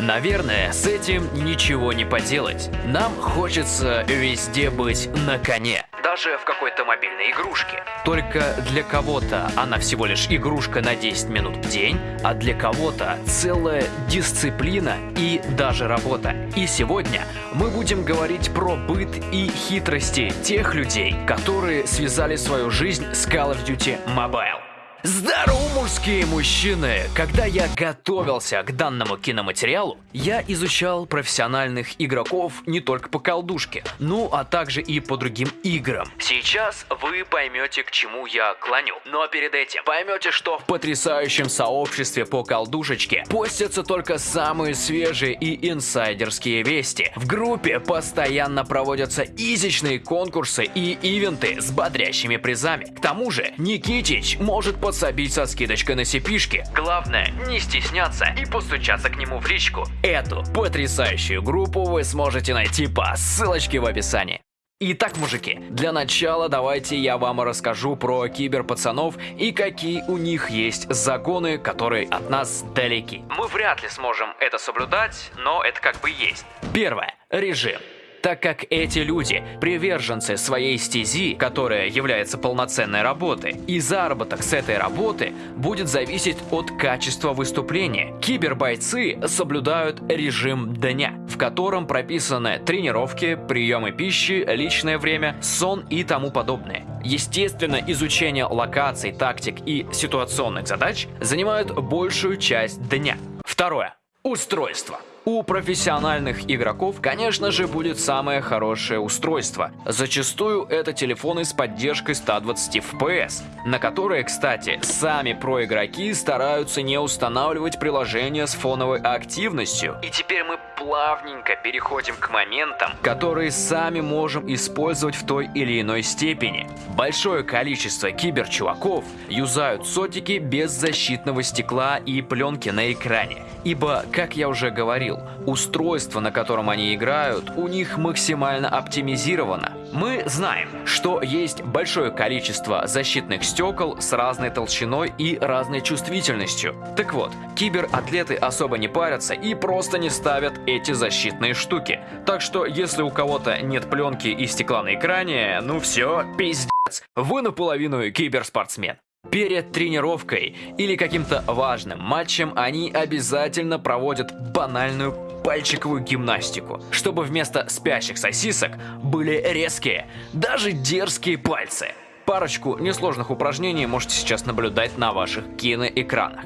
Наверное, с этим ничего не поделать. Нам хочется везде быть на коне. Даже в какой-то мобильной игрушке. Только для кого-то она всего лишь игрушка на 10 минут в день, а для кого-то целая дисциплина и даже работа. И сегодня мы будем говорить про быт и хитрости тех людей, которые связали свою жизнь с Call of Duty Mobile. Здорово, мужские мужчины! Когда я готовился к данному киноматериалу, я изучал профессиональных игроков не только по колдушке, ну а также и по другим играм. Сейчас вы поймете, к чему я клоню. Но перед этим поймете, что в потрясающем сообществе по колдушечке постятся только самые свежие и инсайдерские вести. В группе постоянно проводятся изичные конкурсы и ивенты с бодрящими призами. К тому же, Никитич может подсобить со скидочкой на сипишки. Главное, не стесняться и постучаться к нему в личку. Эту потрясающую группу вы сможете найти по ссылочке в описании. Итак, мужики, для начала давайте я вам расскажу про киберпацанов и какие у них есть загоны, которые от нас далеки. Мы вряд ли сможем это соблюдать, но это как бы есть. Первое. Режим так как эти люди – приверженцы своей стези, которая является полноценной работой, и заработок с этой работы будет зависеть от качества выступления. Кибербойцы соблюдают режим дня, в котором прописаны тренировки, приемы пищи, личное время, сон и тому подобное. Естественно, изучение локаций, тактик и ситуационных задач занимают большую часть дня. Второе. Устройство. У профессиональных игроков, конечно же, будет самое хорошее устройство. Зачастую это телефоны с поддержкой 120 FPS, на которые, кстати, сами проигроки стараются не устанавливать приложения с фоновой активностью. И теперь мы плавненько переходим к моментам, которые сами можем использовать в той или иной степени. Большое количество киберчуваков юзают сотики без защитного стекла и пленки на экране. Ибо, как я уже говорил, устройство, на котором они играют, у них максимально оптимизировано. Мы знаем, что есть большое количество защитных стекол с разной толщиной и разной чувствительностью. Так вот, кибератлеты особо не парятся и просто не ставят эти защитные штуки. Так что, если у кого-то нет пленки и стекла на экране, ну все, пиздец, вы наполовину киберспортсмен. Перед тренировкой или каким-то важным матчем они обязательно проводят банальную пальчиковую гимнастику, чтобы вместо спящих сосисок были резкие, даже дерзкие пальцы. Парочку несложных упражнений можете сейчас наблюдать на ваших киноэкранах.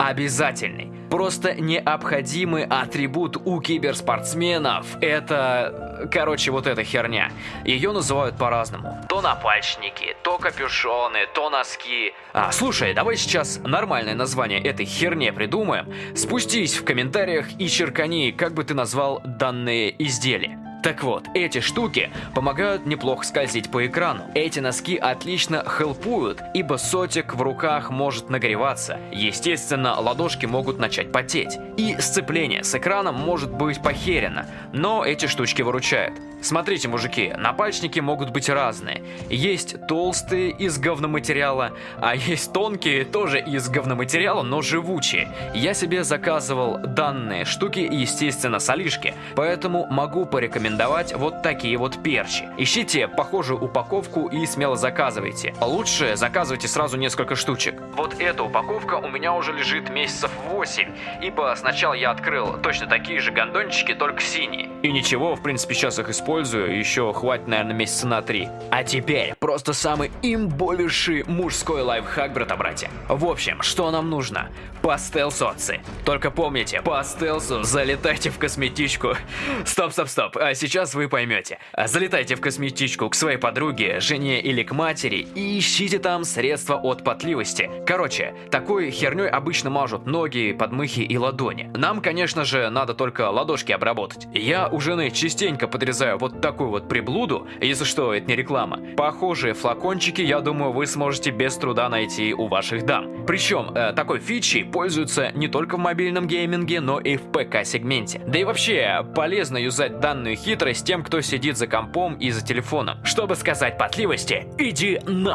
Обязательный, просто необходимый атрибут у киберспортсменов – это, короче, вот эта херня. Ее называют по-разному. То напальчники, то капюшоны, то носки. А, слушай, давай сейчас нормальное название этой херне придумаем. Спустись в комментариях и черкани, как бы ты назвал данные изделия. Так вот, эти штуки помогают неплохо скользить по экрану. Эти носки отлично хелпуют, ибо сотик в руках может нагреваться. Естественно, ладошки могут начать потеть. И сцепление с экраном может быть похерено, но эти штучки выручают. Смотрите, мужики, напальчники могут быть разные. Есть толстые из говноматериала, а есть тонкие тоже из говноматериала, но живучие. Я себе заказывал данные штуки, естественно, с Алишки, поэтому могу порекомендовать вот такие вот перчи. Ищите похожую упаковку и смело заказывайте. Лучше заказывайте сразу несколько штучек. Вот эта упаковка у меня уже лежит месяцев 8, ибо сначала я открыл точно такие же гондончики, только синие. И ничего, в принципе, сейчас их использую еще хватит, наверное, месяца на три. А теперь просто самый имбовейший мужской лайфхак, брата-братья. В общем, что нам нужно? По стелсоцы. Только помните, по стелсу залетайте в косметичку. Стоп, стоп, стоп, а сейчас вы поймете. Залетайте в косметичку к своей подруге, жене или к матери и ищите там средства от потливости. Короче, такой херней обычно мажут ноги, подмыхи и ладони. Нам, конечно же, надо только ладошки обработать. Я у жены частенько подрезаю вот такую вот приблуду, если что, это не реклама. Похожие флакончики, я думаю, вы сможете без труда найти у ваших дам. Причем, э, такой фичей пользуются не только в мобильном гейминге, но и в ПК-сегменте. Да и вообще, полезно юзать данную хитрость тем, кто сидит за компом и за телефоном. Чтобы сказать потливости, иди на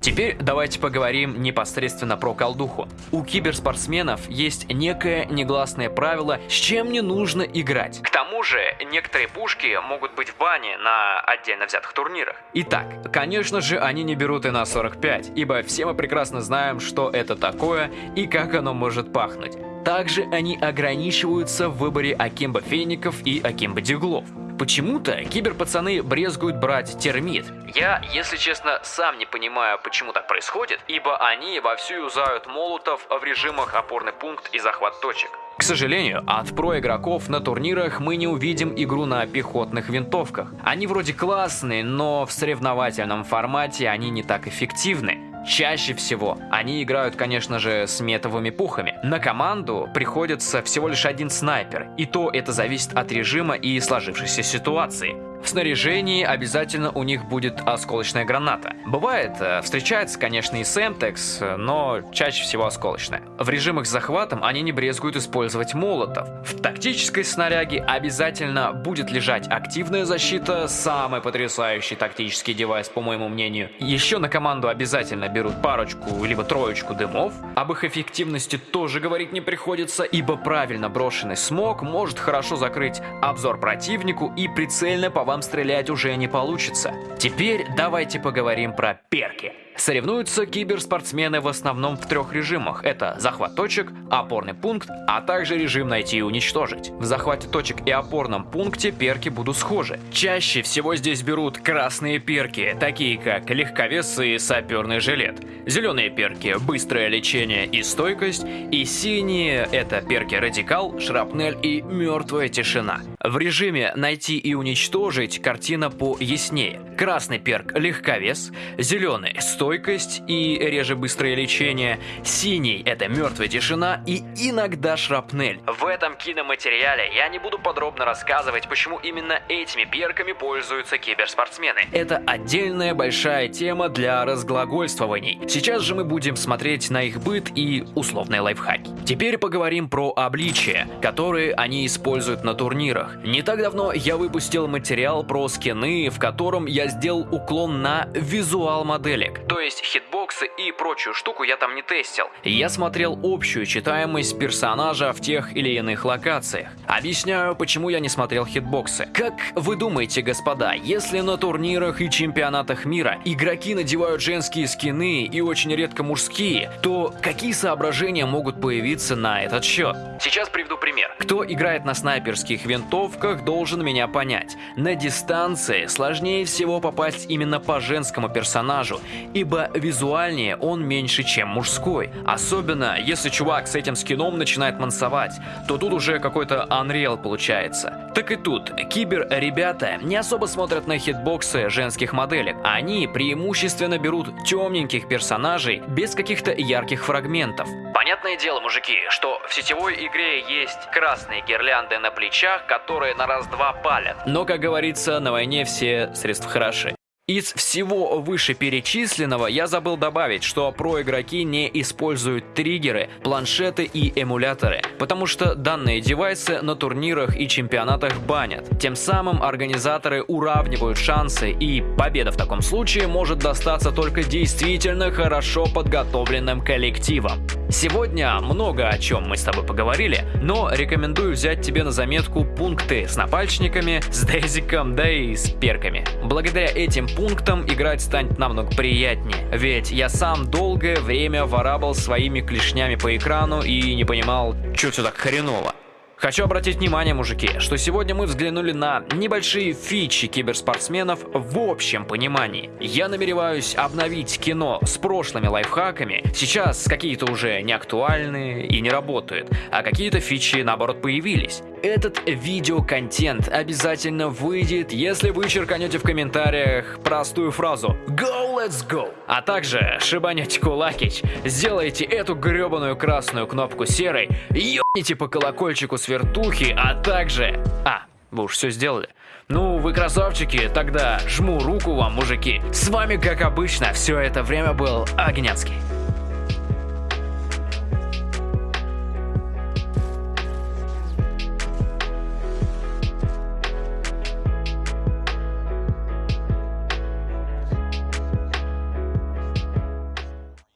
Теперь давайте поговорим непосредственно про колдуху. У киберспортсменов есть некое негласное правило, с чем не нужно играть. К тому же, некоторые пушки могут быть в бане на отдельно взятых турнирах. Итак, конечно же, они не берут и на 45, ибо все мы прекрасно знаем, что это такое и как оно может пахнуть. Также они ограничиваются в выборе Акимба Феников и Акимба Диглов. Почему-то киберпацаны брезгуют брать термит. Я, если честно, сам не понимаю, почему так происходит, ибо они вовсю юзают молотов в режимах опорный пункт и захват точек. К сожалению, от про-игроков на турнирах мы не увидим игру на пехотных винтовках. Они вроде классные, но в соревновательном формате они не так эффективны. Чаще всего они играют, конечно же, с метовыми пухами. На команду приходится всего лишь один снайпер, и то это зависит от режима и сложившейся ситуации. В снаряжении обязательно у них будет осколочная граната. Бывает, э, встречается, конечно, и Семтекс, но чаще всего осколочная. В режимах с захватом они не брезгуют использовать молотов. В тактической снаряге обязательно будет лежать активная защита, самый потрясающий тактический девайс, по моему мнению. Еще на команду обязательно берут парочку либо троечку дымов. Об их эффективности тоже говорить не приходится, ибо правильно брошенный смог может хорошо закрыть обзор противнику и прицельно по вам стрелять уже не получится. Теперь давайте поговорим про перки. Соревнуются киберспортсмены в основном в трех режимах. Это захват точек, опорный пункт, а также режим найти и уничтожить. В захвате точек и опорном пункте перки будут схожи. Чаще всего здесь берут красные перки, такие как легковес и саперный жилет. Зеленые перки – быстрое лечение и стойкость. И синие – это перки радикал, шрапнель и мертвая тишина. В режиме найти и уничтожить картина пояснее. Красный перк – легковес, зеленый – стойкость, и реже быстрое лечение. Синий – это мертвая тишина и иногда шрапнель. В этом киноматериале я не буду подробно рассказывать, почему именно этими перками пользуются киберспортсмены. Это отдельная большая тема для разглагольствований. Сейчас же мы будем смотреть на их быт и условные лайфхаки. Теперь поговорим про обличия, которые они используют на турнирах. Не так давно я выпустил материал про скины, в котором я сделал уклон на визуал моделек. То есть хитбоксы и прочую штуку я там не тестил. Я смотрел общую читаемость персонажа в тех или иных локациях. Объясняю, почему я не смотрел хитбоксы. Как вы думаете, господа, если на турнирах и чемпионатах мира игроки надевают женские скины и очень редко мужские, то какие соображения могут появиться на этот счет? Сейчас приведу пример. Кто играет на снайперских винтовках, должен меня понять. На дистанции сложнее всего попасть именно по женскому персонажу, ибо ибо визуальнее он меньше, чем мужской. Особенно, если чувак с этим скином начинает мансовать, то тут уже какой-то Unreal получается. Так и тут, кибер-ребята не особо смотрят на хитбоксы женских моделек. Они преимущественно берут темненьких персонажей без каких-то ярких фрагментов. Понятное дело, мужики, что в сетевой игре есть красные гирлянды на плечах, которые на раз-два палят. Но, как говорится, на войне все средства хороши. Из всего вышеперечисленного я забыл добавить, что про-игроки не используют триггеры, планшеты и эмуляторы, потому что данные девайсы на турнирах и чемпионатах банят. Тем самым организаторы уравнивают шансы, и победа в таком случае может достаться только действительно хорошо подготовленным коллективам. Сегодня много о чем мы с тобой поговорили, но рекомендую взять тебе на заметку пункты с напальчниками, с дезиком, да и с перками. Благодаря этим пунктам играть станет намного приятнее, ведь я сам долгое время ворабал своими клешнями по экрану и не понимал, что все так хреново. Хочу обратить внимание, мужики, что сегодня мы взглянули на небольшие фичи киберспортсменов в общем понимании. Я намереваюсь обновить кино с прошлыми лайфхаками. Сейчас какие-то уже не актуальные и не работают, а какие-то фичи наоборот появились. Этот видеоконтент обязательно выйдет, если вы черканете в комментариях простую фразу «Go, let's go!» А также шибанете кулакич, сделайте эту гребаную красную кнопку серой, ебните по колокольчику с вертухи, а также... А, вы уж все сделали. Ну, вы красавчики, тогда жму руку вам, мужики. С вами, как обычно, все это время был Огнянский.